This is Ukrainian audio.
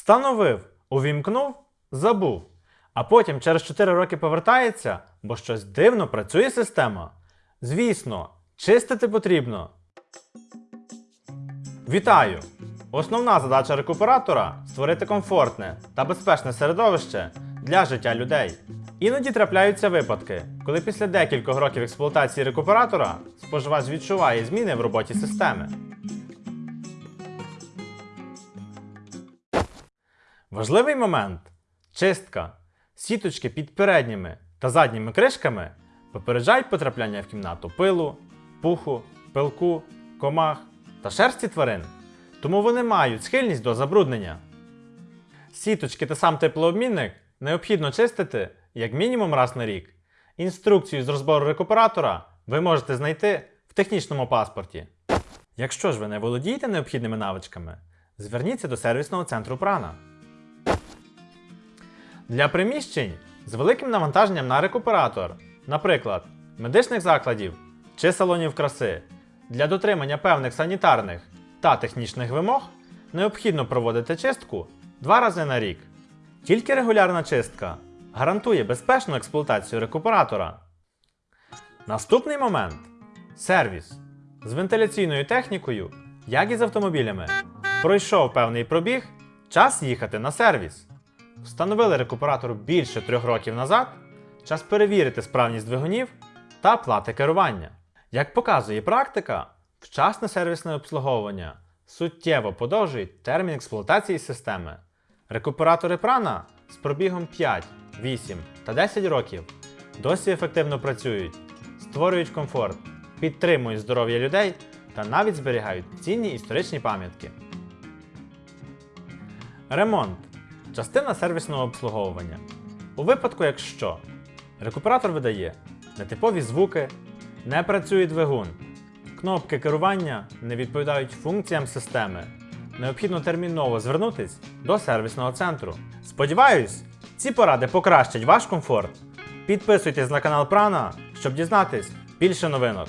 Встановив, увімкнув, забув. А потім через 4 роки повертається, бо щось дивно працює система. Звісно, чистити потрібно. Вітаю! Основна задача рекуператора створити комфортне та безпечне середовище для життя людей. Іноді трапляються випадки, коли після декількох років експлуатації рекуператора споживач відчуває зміни в роботі системи. Важливий момент чистка. Сіточки під передніми та задніми кришками попереджають потрапляння в кімнату пилу, пуху, пилку, комах та шерсті тварин. Тому вони мають схильність до забруднення. Сіточки та сам теплообмінник необхідно чистити як мінімум раз на рік. Інструкцію з розбору рекуператора ви можете знайти в технічному паспорті. Якщо ж ви не володієте необхідними навичками, зверніться до сервісного центру Прана. Для приміщень з великим навантаженням на рекуператор, наприклад, медичних закладів чи салонів краси, для дотримання певних санітарних та технічних вимог необхідно проводити чистку два рази на рік. Тільки регулярна чистка гарантує безпечну експлуатацію рекуператора. Наступний момент сервіс з вентиляційною технікою, як і з автомобілями. Пройшов певний пробіг, час їхати на сервіс. Встановили рекуператор більше трьох років назад, час перевірити справність двигунів та плати керування. Як показує практика, вчасне сервісне обслуговування суттєво подовжують термін експлуатації системи. Рекуператори прана з пробігом 5, 8 та 10 років досі ефективно працюють, створюють комфорт, підтримують здоров'я людей та навіть зберігають цінні історичні пам'ятки. Ремонт частина сервісного обслуговування. У випадку, якщо рекуператор видає нетипові звуки, не працює двигун, кнопки керування не відповідають функціям системи, необхідно терміново звернутись до сервісного центру. Сподіваюсь, ці поради покращать ваш комфорт. Підписуйтесь на канал Прана, щоб дізнатись більше новинок.